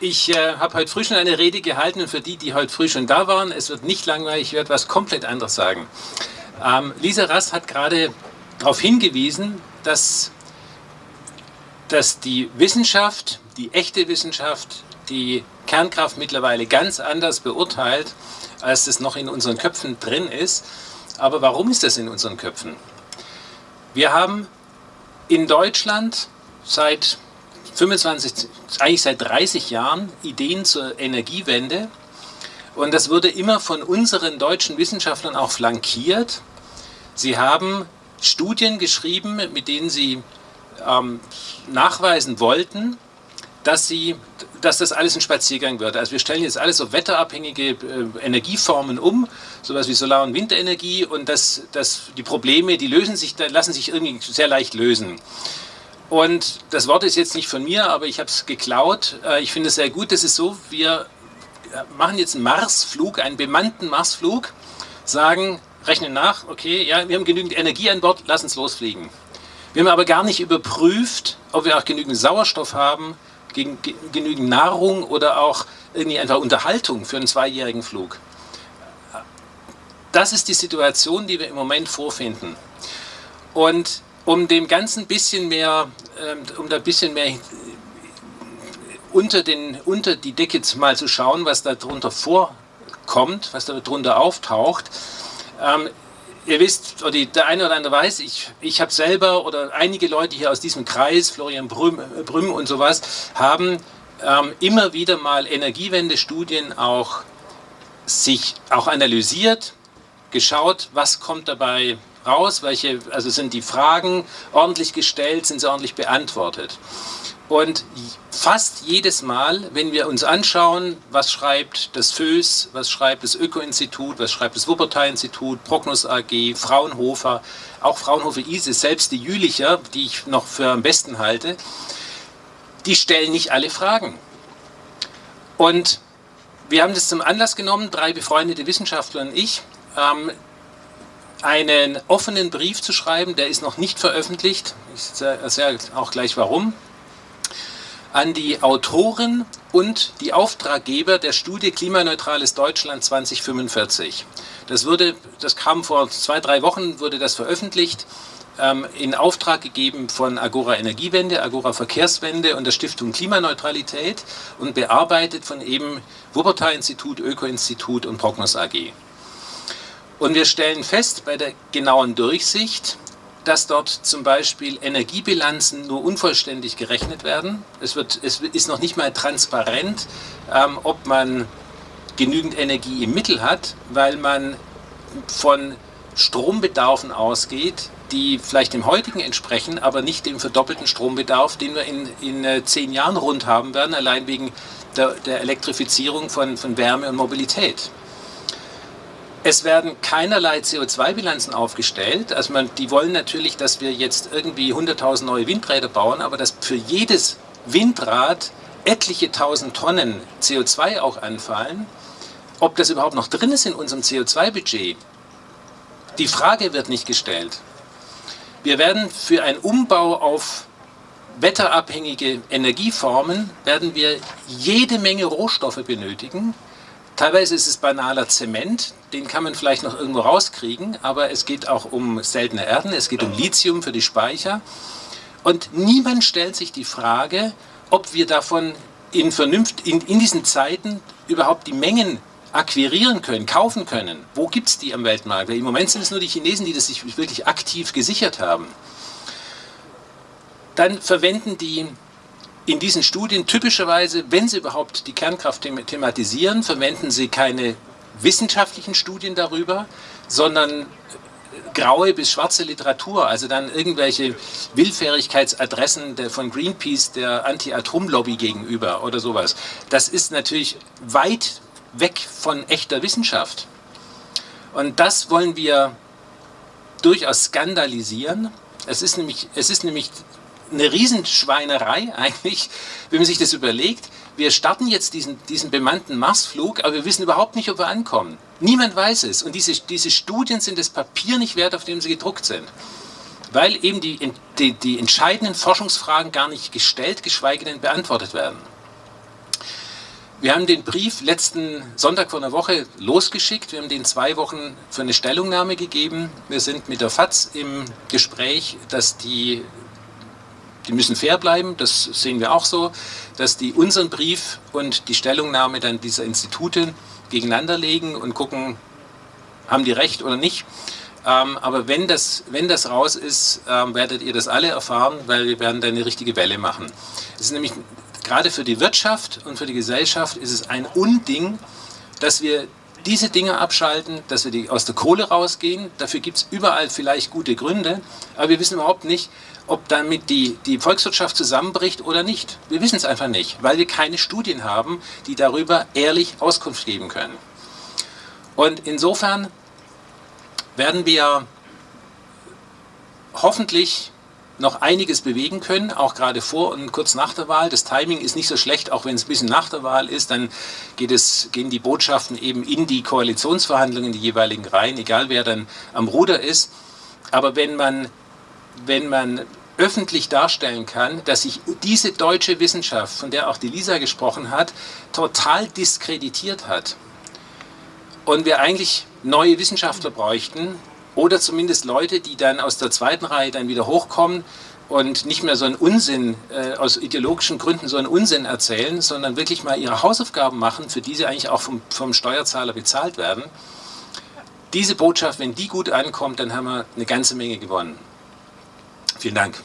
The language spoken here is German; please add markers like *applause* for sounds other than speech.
Ich äh, habe heute früh schon eine Rede gehalten und für die, die heute früh schon da waren, es wird nicht langweilig, ich werde was komplett anderes sagen. Ähm, Lisa Rast hat gerade darauf hingewiesen, dass, dass die Wissenschaft, die echte Wissenschaft, die Kernkraft mittlerweile ganz anders beurteilt, als es noch in unseren Köpfen drin ist. Aber warum ist das in unseren Köpfen? Wir haben in Deutschland seit 25, eigentlich seit 30 Jahren Ideen zur Energiewende. Und das wurde immer von unseren deutschen Wissenschaftlern auch flankiert. Sie haben Studien geschrieben, mit denen sie ähm, nachweisen wollten, dass, sie, dass das alles ein Spaziergang wird. Also wir stellen jetzt alles auf wetterabhängige äh, Energieformen um, sowas wie Solar- und Windenergie und das, das, die Probleme, die lösen sich, lassen sich irgendwie sehr leicht lösen. Und das Wort ist jetzt nicht von mir, aber ich habe es geklaut. Äh, ich finde es sehr gut. Das ist so, wir äh, machen jetzt einen Marsflug, einen bemannten Marsflug, sagen, rechnen nach, okay, ja, wir haben genügend Energie an Bord, lass uns losfliegen. Wir haben aber gar nicht überprüft, ob wir auch genügend Sauerstoff haben, genügend Nahrung oder auch irgendwie einfach Unterhaltung für einen zweijährigen Flug. Das ist die Situation, die wir im Moment vorfinden. Und um dem Ganzen ein bisschen mehr, ähm, um da ein bisschen mehr unter, den, unter die Decke mal zu schauen, was da drunter vorkommt, was da drunter auftaucht. Ähm, ihr wisst, oder der eine oder andere weiß, ich, ich habe selber oder einige Leute hier aus diesem Kreis, Florian Brüm, Brüm und sowas, haben ähm, immer wieder mal Energiewende-Studien auch sich auch analysiert, geschaut, was kommt dabei raus, welche, also sind die Fragen ordentlich gestellt, sind sie ordentlich beantwortet. Und fast jedes Mal, wenn wir uns anschauen, was schreibt das FÖS, was schreibt das Öko-Institut, was schreibt das Wuppertal-Institut, Prognos AG, Fraunhofer, auch Fraunhofer ISIS, selbst die Jülicher, die ich noch für am besten halte, die stellen nicht alle Fragen. Und wir haben das zum Anlass genommen, drei befreundete Wissenschaftler und ich, ähm, einen offenen Brief zu schreiben, der ist noch nicht veröffentlicht, ich sage auch gleich warum, an die Autoren und die Auftraggeber der Studie Klimaneutrales Deutschland 2045. Das, wurde, das kam vor zwei, drei Wochen, wurde das veröffentlicht, ähm, in Auftrag gegeben von Agora Energiewende, Agora Verkehrswende und der Stiftung Klimaneutralität und bearbeitet von eben Wuppertal-Institut, Öko-Institut und Prognos AG. Und wir stellen fest bei der genauen Durchsicht, dass dort zum Beispiel Energiebilanzen nur unvollständig gerechnet werden. Es, wird, es ist noch nicht mal transparent, ähm, ob man genügend Energie im Mittel hat, weil man von Strombedarfen ausgeht, die vielleicht dem heutigen entsprechen, aber nicht dem verdoppelten Strombedarf, den wir in, in äh, zehn Jahren rund haben werden, allein wegen der, der Elektrifizierung von, von Wärme und Mobilität. Es werden keinerlei CO2-Bilanzen aufgestellt. Also man, die wollen natürlich, dass wir jetzt irgendwie 100.000 neue Windräder bauen, aber dass für jedes Windrad etliche tausend Tonnen CO2 auch anfallen. Ob das überhaupt noch drin ist in unserem CO2-Budget, die Frage wird nicht gestellt. Wir werden für einen Umbau auf wetterabhängige Energieformen, werden wir jede Menge Rohstoffe benötigen, Teilweise ist es banaler Zement, den kann man vielleicht noch irgendwo rauskriegen, aber es geht auch um seltene Erden, es geht um Lithium für die Speicher. Und niemand stellt sich die Frage, ob wir davon in, Vernunft, in, in diesen Zeiten überhaupt die Mengen akquirieren können, kaufen können. Wo gibt es die am Weltmarkt? Weil im Moment sind es nur die Chinesen, die das sich wirklich aktiv gesichert haben. Dann verwenden die in diesen Studien typischerweise, wenn sie überhaupt die Kernkraft thematisieren, verwenden sie keine wissenschaftlichen Studien darüber, sondern graue bis schwarze Literatur, also dann irgendwelche Willfährigkeitsadressen der, von Greenpeace der Anti-Atom-Lobby gegenüber oder sowas. Das ist natürlich weit weg von echter Wissenschaft. Und das wollen wir durchaus skandalisieren. Es ist nämlich, es ist nämlich eine Riesenschweinerei *laughs* eigentlich, wenn man sich das überlegt. Wir starten jetzt diesen, diesen bemannten Marsflug, aber wir wissen überhaupt nicht, ob wir ankommen. Niemand weiß es. Und diese, diese Studien sind das Papier nicht wert, auf dem sie gedruckt sind. Weil eben die, die, die entscheidenden Forschungsfragen gar nicht gestellt, geschweige denn beantwortet werden. Wir haben den Brief letzten Sonntag vor einer Woche losgeschickt. Wir haben den zwei Wochen für eine Stellungnahme gegeben. Wir sind mit der FAZ im Gespräch, dass die, die müssen fair bleiben, das sehen wir auch so, dass die unseren Brief und die Stellungnahme dann dieser Institute gegeneinander legen und gucken, haben die recht oder nicht. Ähm, aber wenn das, wenn das raus ist, ähm, werdet ihr das alle erfahren, weil wir werden dann eine richtige Welle machen. Es ist nämlich gerade für die Wirtschaft und für die Gesellschaft ist es ein Unding, dass wir diese Dinge abschalten, dass wir die aus der Kohle rausgehen. Dafür gibt es überall vielleicht gute Gründe, aber wir wissen überhaupt nicht, ob damit die, die Volkswirtschaft zusammenbricht oder nicht. Wir wissen es einfach nicht, weil wir keine Studien haben, die darüber ehrlich Auskunft geben können. Und insofern werden wir hoffentlich noch einiges bewegen können, auch gerade vor und kurz nach der Wahl. Das Timing ist nicht so schlecht, auch wenn es ein bisschen nach der Wahl ist, dann geht es, gehen die Botschaften eben in die Koalitionsverhandlungen, die jeweiligen Reihen, egal wer dann am Ruder ist. Aber wenn man, wenn man öffentlich darstellen kann, dass sich diese deutsche Wissenschaft, von der auch die Lisa gesprochen hat, total diskreditiert hat und wir eigentlich neue Wissenschaftler bräuchten, oder zumindest Leute, die dann aus der zweiten Reihe dann wieder hochkommen und nicht mehr so einen Unsinn, äh, aus ideologischen Gründen so einen Unsinn erzählen, sondern wirklich mal ihre Hausaufgaben machen, für die sie eigentlich auch vom, vom Steuerzahler bezahlt werden. Diese Botschaft, wenn die gut ankommt, dann haben wir eine ganze Menge gewonnen. Vielen Dank.